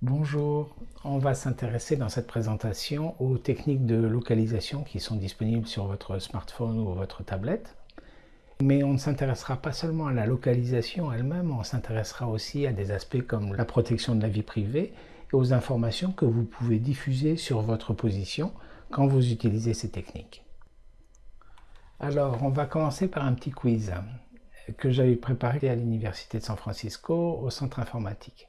Bonjour, on va s'intéresser dans cette présentation aux techniques de localisation qui sont disponibles sur votre smartphone ou votre tablette. Mais on ne s'intéressera pas seulement à la localisation elle-même, on s'intéressera aussi à des aspects comme la protection de la vie privée et aux informations que vous pouvez diffuser sur votre position quand vous utilisez ces techniques. Alors, on va commencer par un petit quiz que j'avais préparé à l'Université de San Francisco au centre informatique.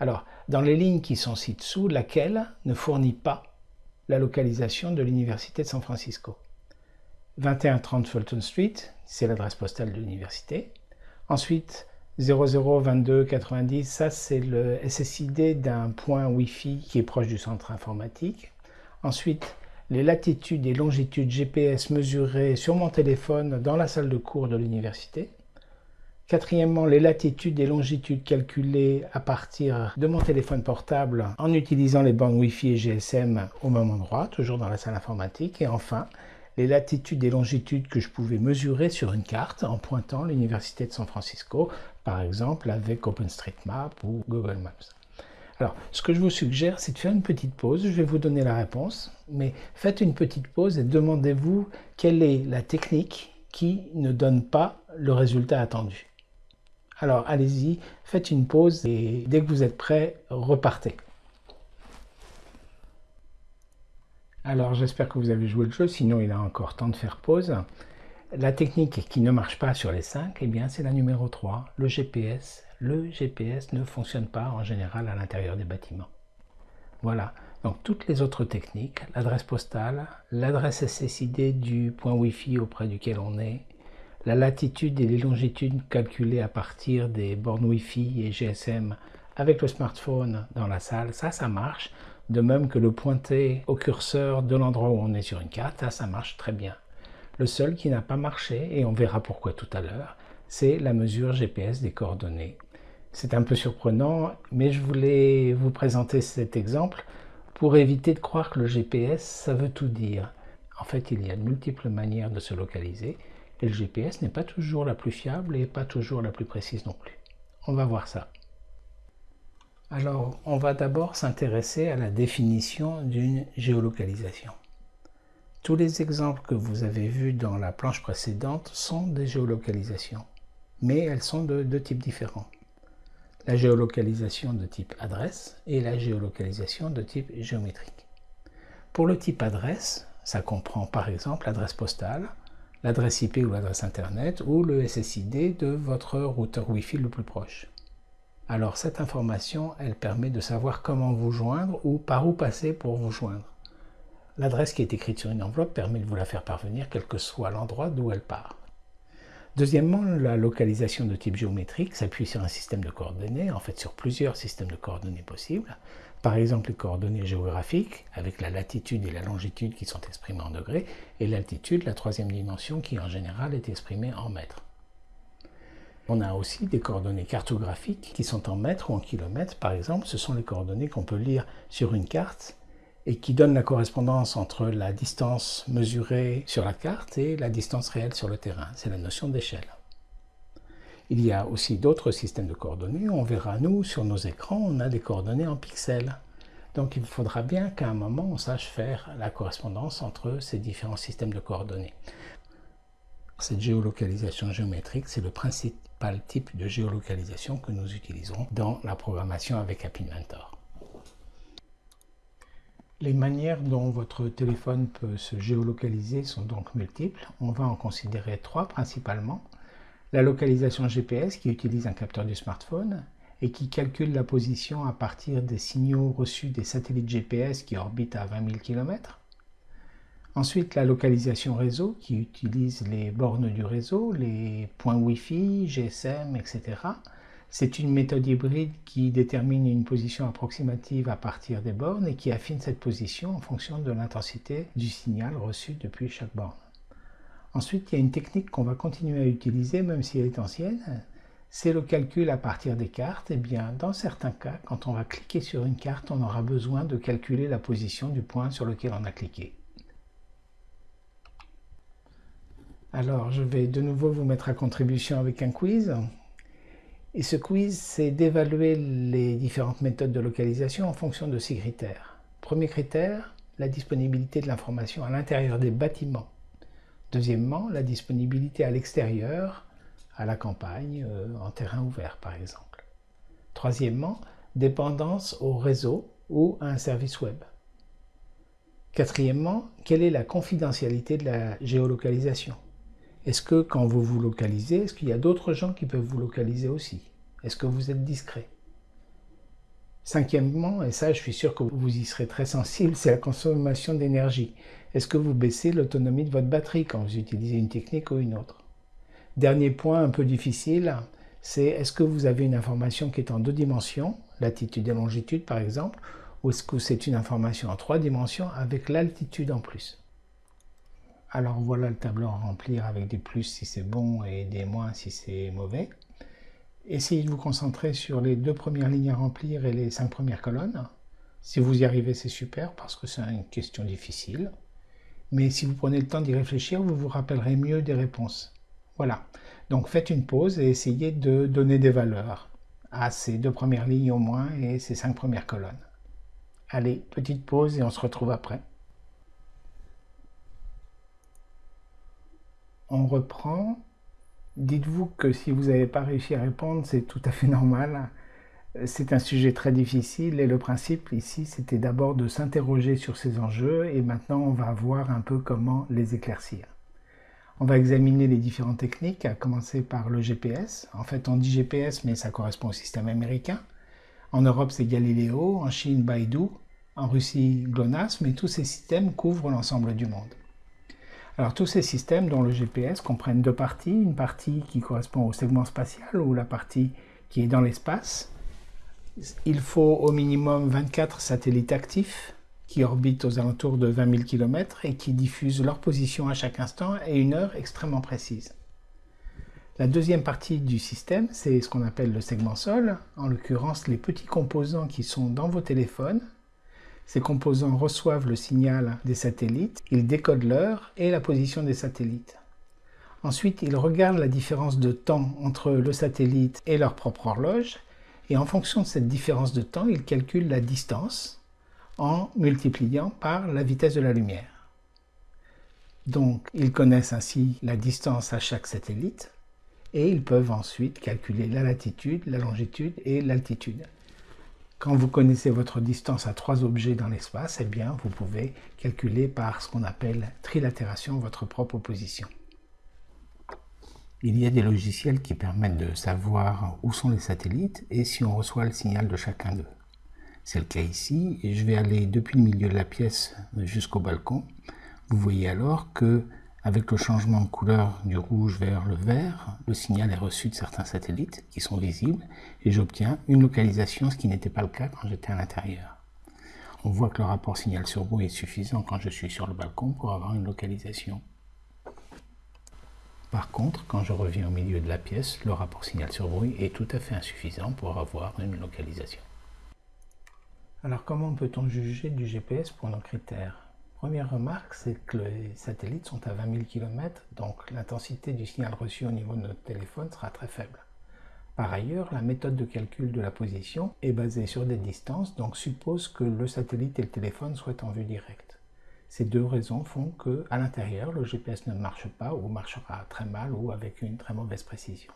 Alors, dans les lignes qui sont ci-dessous, laquelle ne fournit pas la localisation de l'Université de San Francisco? 2130 Fulton Street, c'est l'adresse postale de l'université. Ensuite, 002290, ça c'est le SSID d'un point Wi-Fi qui est proche du centre informatique. Ensuite, les latitudes et longitudes GPS mesurées sur mon téléphone dans la salle de cours de l'université. Quatrièmement, les latitudes et longitudes calculées à partir de mon téléphone portable en utilisant les bandes Wi-Fi et GSM au même endroit, toujours dans la salle informatique. Et enfin, les latitudes et longitudes que je pouvais mesurer sur une carte en pointant l'Université de San Francisco, par exemple avec OpenStreetMap ou Google Maps. Alors, ce que je vous suggère, c'est de faire une petite pause. Je vais vous donner la réponse, mais faites une petite pause et demandez-vous quelle est la technique qui ne donne pas le résultat attendu. Alors allez-y, faites une pause et dès que vous êtes prêt, repartez. Alors j'espère que vous avez joué le jeu, sinon il a encore temps de faire pause. La technique qui ne marche pas sur les 5, eh c'est la numéro 3, le GPS. Le GPS ne fonctionne pas en général à l'intérieur des bâtiments. Voilà, donc toutes les autres techniques, l'adresse postale, l'adresse SSID du point Wi-Fi auprès duquel on est, la latitude et les longitudes calculées à partir des bornes Wi-Fi et GSM avec le smartphone dans la salle, ça, ça marche. De même que le pointer au curseur de l'endroit où on est sur une carte, ça, ça marche très bien. Le seul qui n'a pas marché, et on verra pourquoi tout à l'heure, c'est la mesure GPS des coordonnées. C'est un peu surprenant, mais je voulais vous présenter cet exemple pour éviter de croire que le GPS, ça veut tout dire. En fait, il y a de multiples manières de se localiser, et le GPS n'est pas toujours la plus fiable et pas toujours la plus précise non plus. On va voir ça. Alors, on va d'abord s'intéresser à la définition d'une géolocalisation. Tous les exemples que vous avez vus dans la planche précédente sont des géolocalisations, mais elles sont de deux types différents. La géolocalisation de type adresse et la géolocalisation de type géométrique. Pour le type adresse, ça comprend par exemple l'adresse postale, l'adresse IP ou l'adresse Internet ou le SSID de votre routeur Wi-Fi le plus proche. Alors cette information, elle permet de savoir comment vous joindre ou par où passer pour vous joindre. L'adresse qui est écrite sur une enveloppe permet de vous la faire parvenir quel que soit l'endroit d'où elle part. Deuxièmement, la localisation de type géométrique s'appuie sur un système de coordonnées, en fait sur plusieurs systèmes de coordonnées possibles. Par exemple, les coordonnées géographiques, avec la latitude et la longitude qui sont exprimées en degrés, et l'altitude, la troisième dimension, qui en général est exprimée en mètres. On a aussi des coordonnées cartographiques qui sont en mètres ou en kilomètres. Par exemple, ce sont les coordonnées qu'on peut lire sur une carte et qui donnent la correspondance entre la distance mesurée sur la carte et la distance réelle sur le terrain. C'est la notion d'échelle. Il y a aussi d'autres systèmes de coordonnées. On verra, nous, sur nos écrans, on a des coordonnées en pixels. Donc il faudra bien qu'à un moment, on sache faire la correspondance entre ces différents systèmes de coordonnées. Cette géolocalisation géométrique, c'est le principal type de géolocalisation que nous utiliserons dans la programmation avec App Inventor. Les manières dont votre téléphone peut se géolocaliser sont donc multiples. On va en considérer trois principalement la localisation GPS qui utilise un capteur du smartphone et qui calcule la position à partir des signaux reçus des satellites GPS qui orbitent à 20 000 km. Ensuite, la localisation réseau qui utilise les bornes du réseau, les points Wi-Fi, GSM, etc. C'est une méthode hybride qui détermine une position approximative à partir des bornes et qui affine cette position en fonction de l'intensité du signal reçu depuis chaque borne. Ensuite, il y a une technique qu'on va continuer à utiliser, même si elle est ancienne, c'est le calcul à partir des cartes. Eh bien, dans certains cas, quand on va cliquer sur une carte, on aura besoin de calculer la position du point sur lequel on a cliqué. Alors, je vais de nouveau vous mettre à contribution avec un quiz. Et ce quiz, c'est d'évaluer les différentes méthodes de localisation en fonction de six critères. Premier critère, la disponibilité de l'information à l'intérieur des bâtiments. Deuxièmement, la disponibilité à l'extérieur, à la campagne, euh, en terrain ouvert par exemple. Troisièmement, dépendance au réseau ou à un service web. Quatrièmement, quelle est la confidentialité de la géolocalisation? Est-ce que quand vous vous localisez, est-ce qu'il y a d'autres gens qui peuvent vous localiser aussi? Est-ce que vous êtes discret? Cinquièmement, et ça je suis sûr que vous y serez très sensible, c'est la consommation d'énergie. Est-ce que vous baissez l'autonomie de votre batterie quand vous utilisez une technique ou une autre? Dernier point un peu difficile, c'est est-ce que vous avez une information qui est en deux dimensions, latitude et longitude par exemple, ou est-ce que c'est une information en trois dimensions avec l'altitude en plus? Alors voilà le tableau à remplir avec des plus si c'est bon et des moins si c'est mauvais. Essayez de vous concentrer sur les deux premières lignes à remplir et les cinq premières colonnes. Si vous y arrivez, c'est super parce que c'est une question difficile. Mais si vous prenez le temps d'y réfléchir, vous vous rappellerez mieux des réponses. Voilà. Donc faites une pause et essayez de donner des valeurs à ces deux premières lignes au moins et ces cinq premières colonnes. Allez, petite pause et on se retrouve après. On reprend. Dites-vous que si vous n'avez pas réussi à répondre, c'est tout à fait normal. C'est un sujet très difficile et le principe ici, c'était d'abord de s'interroger sur ces enjeux et maintenant on va voir un peu comment les éclaircir. On va examiner les différentes techniques, à commencer par le GPS. En fait, on dit GPS, mais ça correspond au système américain. En Europe, c'est Galileo, en Chine, Baidu, en Russie, GLONASS, mais tous ces systèmes couvrent l'ensemble du monde. Alors tous ces systèmes, dont le GPS, comprennent deux parties. Une partie qui correspond au segment spatial, ou la partie qui est dans l'espace. Il faut au minimum 24 satellites actifs qui orbitent aux alentours de 20 000 km et qui diffusent leur position à chaque instant et une heure extrêmement précise. La deuxième partie du système, c'est ce qu'on appelle le segment sol, en l'occurrence les petits composants qui sont dans vos téléphones. Ces composants reçoivent le signal des satellites, ils décodent l'heure et la position des satellites. Ensuite, ils regardent la différence de temps entre le satellite et leur propre horloge, et en fonction de cette différence de temps, ils calculent la distance en multipliant par la vitesse de la lumière. Donc, ils connaissent ainsi la distance à chaque satellite, et ils peuvent ensuite calculer la latitude, la longitude et l'altitude. Quand vous connaissez votre distance à trois objets dans l'espace, eh bien, vous pouvez calculer par ce qu'on appelle trilatération votre propre position. Il y a des logiciels qui permettent de savoir où sont les satellites et si on reçoit le signal de chacun d'eux. C'est le cas ici, je vais aller depuis le milieu de la pièce jusqu'au balcon. Vous voyez alors que avec le changement de couleur du rouge vers le vert, le signal est reçu de certains satellites qui sont visibles et j'obtiens une localisation, ce qui n'était pas le cas quand j'étais à l'intérieur. On voit que le rapport signal sur bruit est suffisant quand je suis sur le balcon pour avoir une localisation. Par contre, quand je reviens au milieu de la pièce, le rapport signal sur bruit est tout à fait insuffisant pour avoir une localisation. Alors comment peut-on juger du GPS pour nos critères? Première remarque, c'est que les satellites sont à 20 000 km, donc l'intensité du signal reçu au niveau de notre téléphone sera très faible. Par ailleurs, la méthode de calcul de la position est basée sur des distances, donc suppose que le satellite et le téléphone soient en vue directe. Ces deux raisons font que, à l'intérieur, le GPS ne marche pas ou marchera très mal ou avec une très mauvaise précision.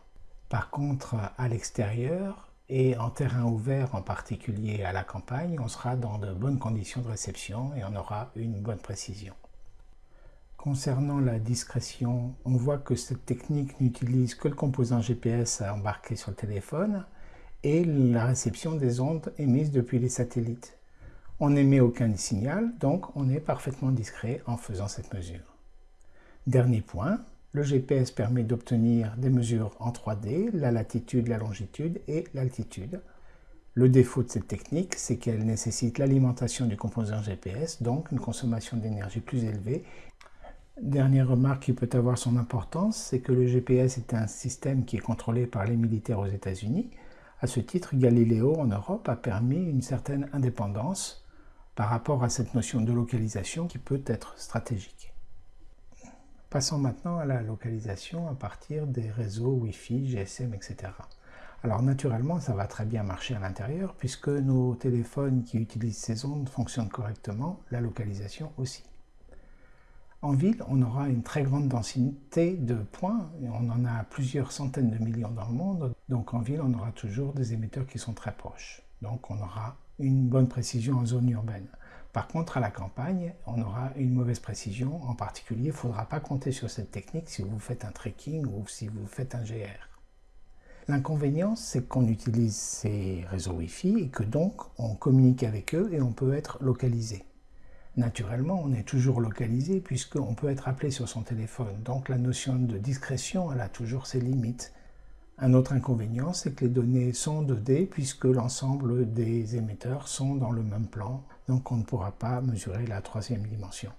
Par contre, à l'extérieur, et en terrain ouvert, en particulier à la campagne, on sera dans de bonnes conditions de réception et on aura une bonne précision. Concernant la discrétion, on voit que cette technique n'utilise que le composant GPS à embarquer sur le téléphone et la réception des ondes émises depuis les satellites. On n'émet aucun signal, donc on est parfaitement discret en faisant cette mesure. Dernier point, le GPS permet d'obtenir des mesures en 3D, la latitude, la longitude et l'altitude. Le défaut de cette technique, c'est qu'elle nécessite l'alimentation du composant GPS, donc une consommation d'énergie plus élevée. Dernière remarque qui peut avoir son importance, c'est que le GPS est un système qui est contrôlé par les militaires aux États-Unis. À ce titre, Galileo en Europe a permis une certaine indépendance par rapport à cette notion de localisation qui peut être stratégique. Passons maintenant à la localisation à partir des réseaux Wi-Fi, GSM, etc. Alors naturellement, ça va très bien marcher à l'intérieur puisque nos téléphones qui utilisent ces ondes fonctionnent correctement, la localisation aussi. En ville, on aura une très grande densité de points, on en a plusieurs centaines de millions dans le monde, donc en ville, on aura toujours des émetteurs qui sont très proches. Donc on aura une bonne précision en zone urbaine. Par contre, à la campagne, on aura une mauvaise précision. En particulier, il ne faudra pas compter sur cette technique si vous faites un trekking ou si vous faites un GR. L'inconvénient, c'est qu'on utilise ces réseaux Wi-Fi et que donc on communique avec eux et on peut être localisé. Naturellement, on est toujours localisé puisqu'on peut être appelé sur son téléphone. Donc la notion de discrétion, elle a toujours ses limites. Un autre inconvénient, c'est que les données sont 2D puisque l'ensemble des émetteurs sont dans le même plan. Donc on ne pourra pas mesurer la troisième dimension.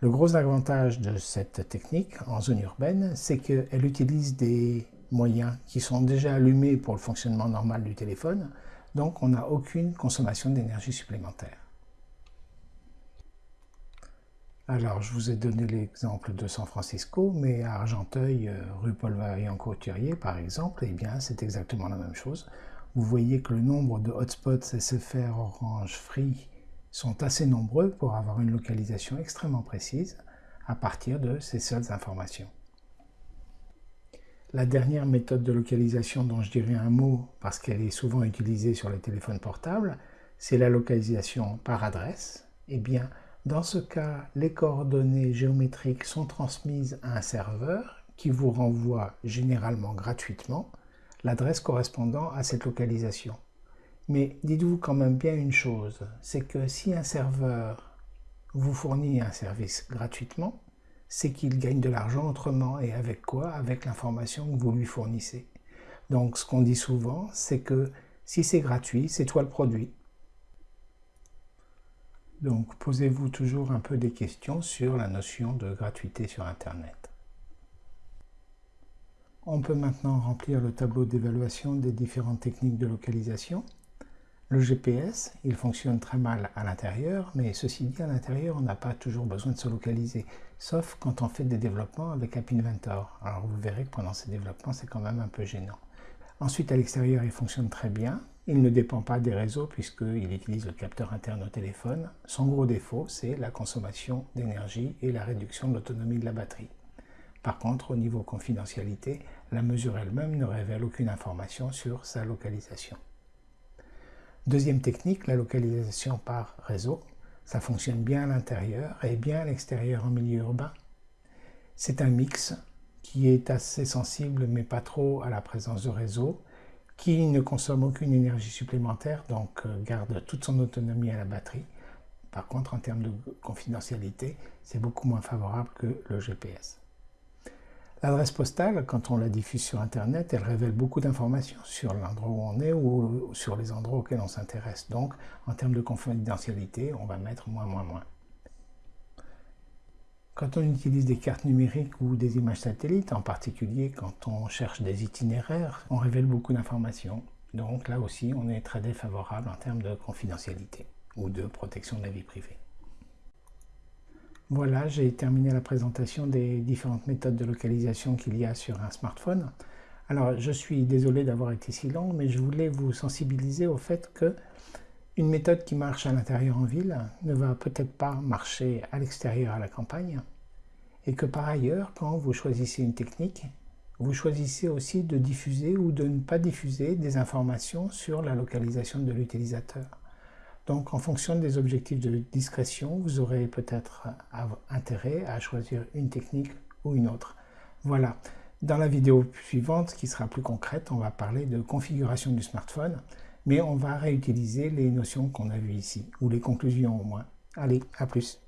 Le gros avantage de cette technique en zone urbaine, c'est qu'elle utilise des moyens qui sont déjà allumés pour le fonctionnement normal du téléphone, donc on n'a aucune consommation d'énergie supplémentaire. Alors, je vous ai donné l'exemple de San Francisco, mais à Argenteuil, euh, rue Paul Vaillant-Couturier, par exemple, eh bien, c'est exactement la même chose. Vous voyez que le nombre de hotspots SFR Orange Free sont assez nombreux pour avoir une localisation extrêmement précise à partir de ces seules informations. La dernière méthode de localisation dont je dirais un mot, parce qu'elle est souvent utilisée sur les téléphones portables, c'est la localisation par adresse. Eh bien, dans ce cas, les coordonnées géométriques sont transmises à un serveur qui vous renvoie généralement gratuitement l'adresse correspondant à cette localisation. Mais dites-vous quand même bien une chose, c'est que si un serveur vous fournit un service gratuitement, c'est qu'il gagne de l'argent autrement. Et avec quoi? Avec l'information que vous lui fournissez. Donc ce qu'on dit souvent, c'est que si c'est gratuit, c'est toi le produit. Donc posez-vous toujours un peu des questions sur la notion de gratuité sur Internet. On peut maintenant remplir le tableau d'évaluation des différentes techniques de localisation. Le GPS, il fonctionne très mal à l'intérieur, mais ceci dit, à l'intérieur, on n'a pas toujours besoin de se localiser, sauf quand on fait des développements avec App Inventor. Alors vous verrez que pendant ces développements, c'est quand même un peu gênant. Ensuite, à l'extérieur, il fonctionne très bien. Il ne dépend pas des réseaux puisqu'il utilise le capteur interne au téléphone. Son gros défaut, c'est la consommation d'énergie et la réduction de l'autonomie de la batterie. Par contre, au niveau confidentialité, la mesure elle-même ne révèle aucune information sur sa localisation. Deuxième technique, la localisation par réseau. Ça fonctionne bien à l'intérieur et bien à l'extérieur en milieu urbain. C'est un mix qui est assez sensible mais pas trop à la présence de réseau, qui ne consomme aucune énergie supplémentaire, donc euh, garde toute son autonomie à la batterie. Par contre, en termes de confidentialité, c'est beaucoup moins favorable que le GPS. L'adresse postale, quand on la diffuse sur Internet, elle révèle beaucoup d'informations sur l'endroit où on est ou sur les endroits auxquels on s'intéresse. Donc, en termes de confidentialité, on va mettre moins, moins, moins. Quand on utilise des cartes numériques ou des images satellites, en particulier quand on cherche des itinéraires, on révèle beaucoup d'informations. Donc là aussi, on est très défavorable en termes de confidentialité ou de protection de la vie privée. Voilà, j'ai terminé la présentation des différentes méthodes de localisation qu'il y a sur un smartphone. Alors, je suis désolé d'avoir été si long, mais je voulais vous sensibiliser au fait que une méthode qui marche à l'intérieur en ville ne va peut-être pas marcher à l'extérieur à la campagne, et que par ailleurs, quand vous choisissez une technique, vous choisissez aussi de diffuser ou de ne pas diffuser des informations sur la localisation de l'utilisateur. Donc en fonction des objectifs de discrétion, vous aurez peut-être intérêt à choisir une technique ou une autre. Voilà. Dans la vidéo suivante, qui sera plus concrète, on va parler de configuration du smartphone, mais on va réutiliser les notions qu'on a vues ici, ou les conclusions au moins. Allez, à plus